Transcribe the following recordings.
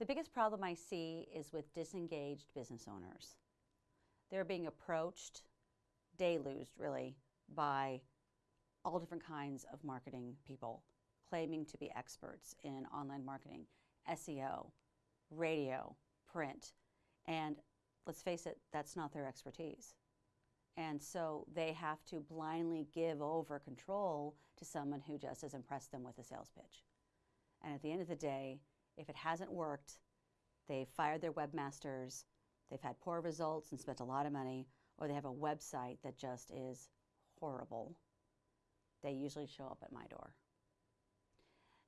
The biggest problem I see is with disengaged business owners. They're being approached, deluged really, by all different kinds of marketing people claiming to be experts in online marketing, SEO, radio, print, and let's face it, that's not their expertise. And so they have to blindly give over control to someone who just has impressed them with a sales pitch. And at the end of the day, if it hasn't worked, they've fired their webmasters, they've had poor results and spent a lot of money, or they have a website that just is horrible, they usually show up at my door.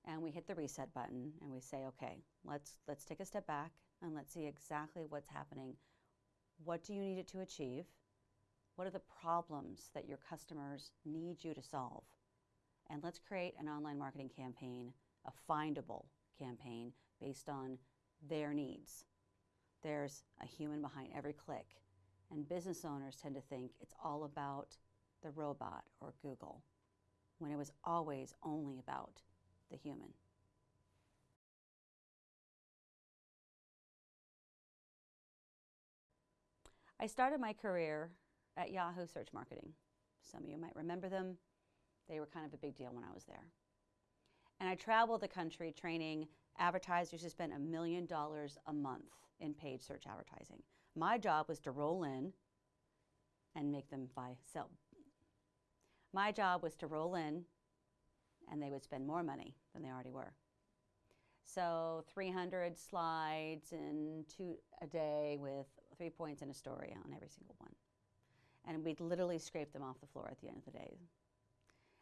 And we hit the reset button and we say, okay, let's, let's take a step back and let's see exactly what's happening. What do you need it to achieve? What are the problems that your customers need you to solve? And let's create an online marketing campaign, a findable campaign based on their needs. There's a human behind every click. And business owners tend to think it's all about the robot or Google, when it was always only about the human. I started my career at Yahoo Search Marketing. Some of you might remember them. They were kind of a big deal when I was there. And I traveled the country training advertisers who spend a million dollars a month in paid search advertising. My job was to roll in and make them buy, sell. My job was to roll in and they would spend more money than they already were. So 300 slides in two a day with three points in a story on every single one. And we'd literally scrape them off the floor at the end of the day.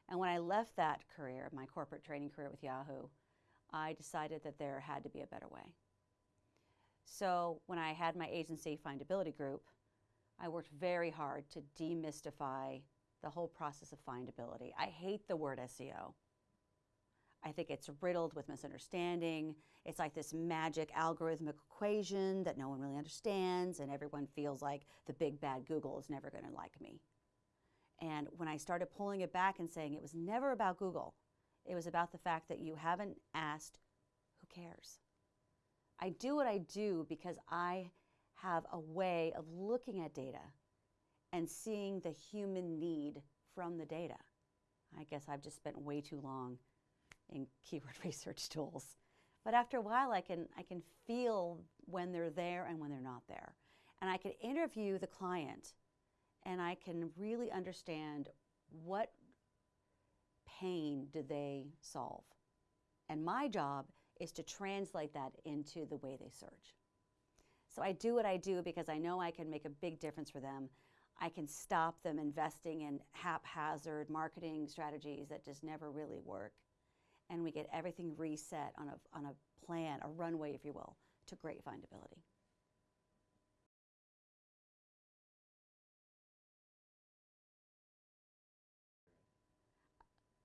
And when I left that career, my corporate training career with Yahoo, I decided that there had to be a better way. So when I had my agency findability group, I worked very hard to demystify the whole process of findability. I hate the word SEO. I think it's riddled with misunderstanding. It's like this magic algorithmic equation that no one really understands, and everyone feels like the big bad Google is never going to like me. And when I started pulling it back and saying it was never about Google, it was about the fact that you haven't asked, who cares? I do what I do because I have a way of looking at data and seeing the human need from the data. I guess I've just spent way too long in keyword research tools. But after a while, I can, I can feel when they're there and when they're not there. And I can interview the client and I can really understand what pain do they solve. And my job is to translate that into the way they search. So I do what I do because I know I can make a big difference for them. I can stop them investing in haphazard marketing strategies that just never really work and we get everything reset on a, on a plan, a runway, if you will, to great findability.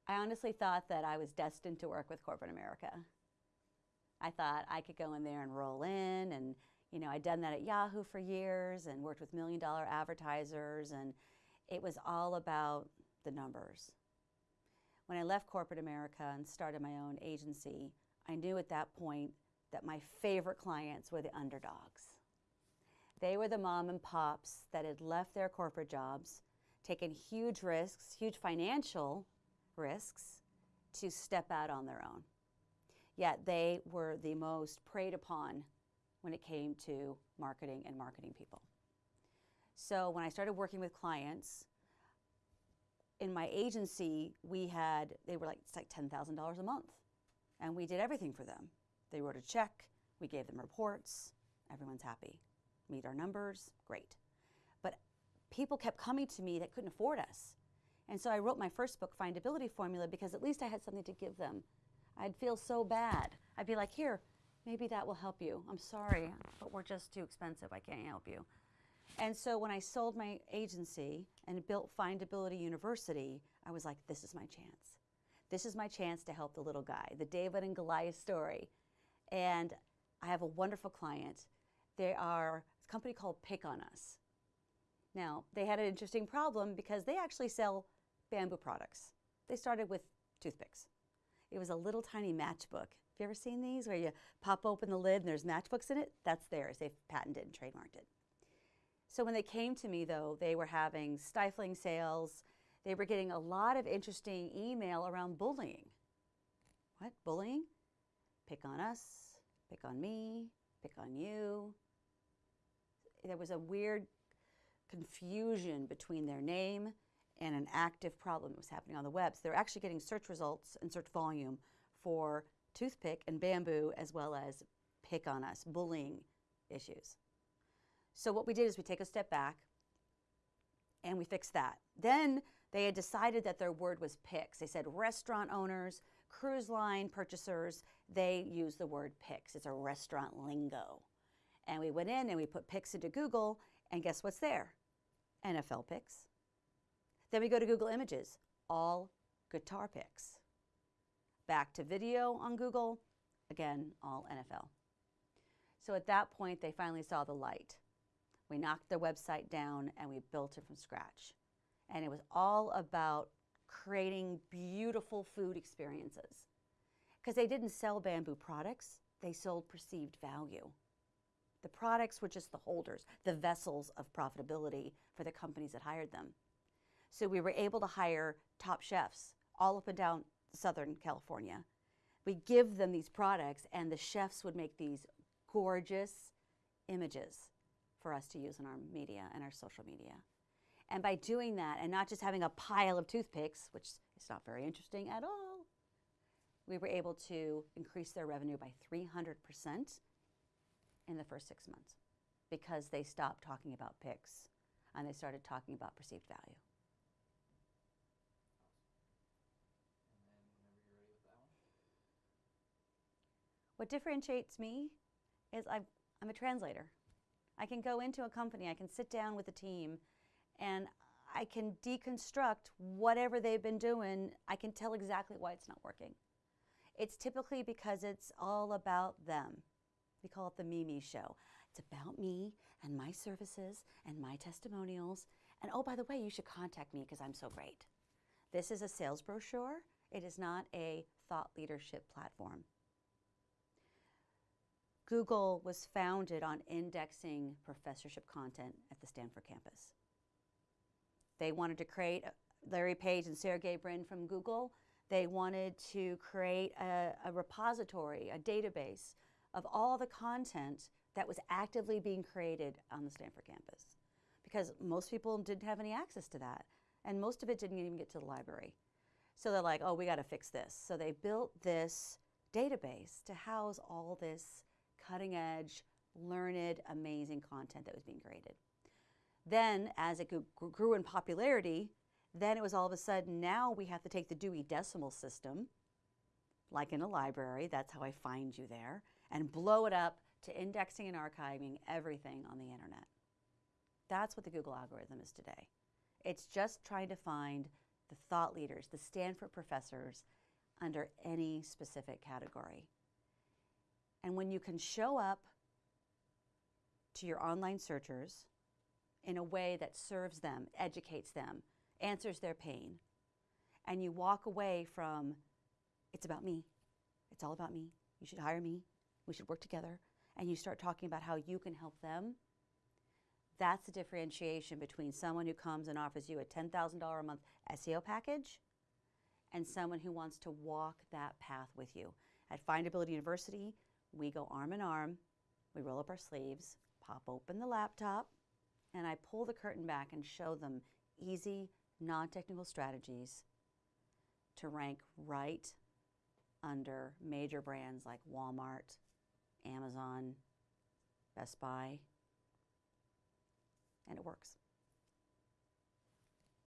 I honestly thought that I was destined to work with corporate America. I thought I could go in there and roll in and you know, I'd done that at Yahoo for years and worked with million dollar advertisers and it was all about the numbers. When I left corporate America and started my own agency, I knew at that point that my favorite clients were the underdogs. They were the mom and pops that had left their corporate jobs, taken huge risks, huge financial risks, to step out on their own. Yet they were the most preyed upon when it came to marketing and marketing people. So when I started working with clients, in my agency, we had, they were like, it's like $10,000 a month. And we did everything for them. They wrote a check, we gave them reports, everyone's happy. Meet our numbers, great. But people kept coming to me that couldn't afford us. And so I wrote my first book, Findability Formula, because at least I had something to give them. I'd feel so bad. I'd be like, here, maybe that will help you. I'm sorry, but we're just too expensive. I can't help you. And so when I sold my agency and built Findability University, I was like, this is my chance. This is my chance to help the little guy, the David and Goliath story. And I have a wonderful client. They are a company called Pick on Us. Now, they had an interesting problem because they actually sell bamboo products. They started with toothpicks. It was a little tiny matchbook. If you ever seen these where you pop open the lid and there's matchbooks in it? That's theirs. They've patented and trademarked it. So when they came to me, though, they were having stifling sales. They were getting a lot of interesting email around bullying. What? Bullying? Pick on us, pick on me, pick on you. There was a weird confusion between their name and an active problem that was happening on the web. So they're actually getting search results and search volume for toothpick and bamboo as well as pick on us, bullying issues. So what we did is we take a step back and we fixed that. Then they had decided that their word was picks. They said restaurant owners, cruise line purchasers, they use the word picks. It's a restaurant lingo. And we went in and we put picks into Google, and guess what's there? NFL picks. Then we go to Google Images, all guitar picks. Back to video on Google, again, all NFL. So at that point, they finally saw the light. We knocked their website down and we built it from scratch. And it was all about creating beautiful food experiences. Because they didn't sell bamboo products, they sold perceived value. The products were just the holders, the vessels of profitability for the companies that hired them. So we were able to hire top chefs all up and down Southern California. We give them these products, and the chefs would make these gorgeous images for us to use in our media and our social media. And by doing that, and not just having a pile of toothpicks, which is not very interesting at all, we were able to increase their revenue by 300% in the first six months because they stopped talking about picks and they started talking about perceived value. What differentiates me is i am a translator. I can go into a company, I can sit down with a team, and I can deconstruct whatever they've been doing. I can tell exactly why it's not working. It's typically because it's all about them. We call it the Mimi show. It's about me and my services and my testimonials. And oh, by the way, you should contact me because I'm so great. This is a sales brochure. It is not a thought leadership platform. Google was founded on indexing professorship content at the Stanford campus. They wanted to create uh, Larry Page and Sergey Brin from Google. They wanted to create a, a repository, a database of all the content that was actively being created on the Stanford campus because most people didn't have any access to that. And most of it didn't even get to the library. So they're like, oh, we got to fix this. So they built this database to house all this cutting edge, learned, amazing content that was being created. Then, as it grew in popularity, then it was all of a sudden now we have to take the Dewey Decimal System, like in a library, that's how I find you there, and blow it up to indexing and archiving everything on the internet. That's what the Google algorithm is today. It's just trying to find the thought leaders, the Stanford professors, under any specific category. And when you can show up to your online searchers in a way that serves them, educates them, answers their pain, and you walk away from, it's about me, it's all about me, you should hire me, we should work together, and you start talking about how you can help them, that's the differentiation between someone who comes and offers you a $10,000 a month SEO package and someone who wants to walk that path with you. At Findability University, we go arm in arm, we roll up our sleeves, pop open the laptop, and I pull the curtain back and show them easy, non technical strategies to rank right under major brands like Walmart, Amazon, Best Buy, and it works.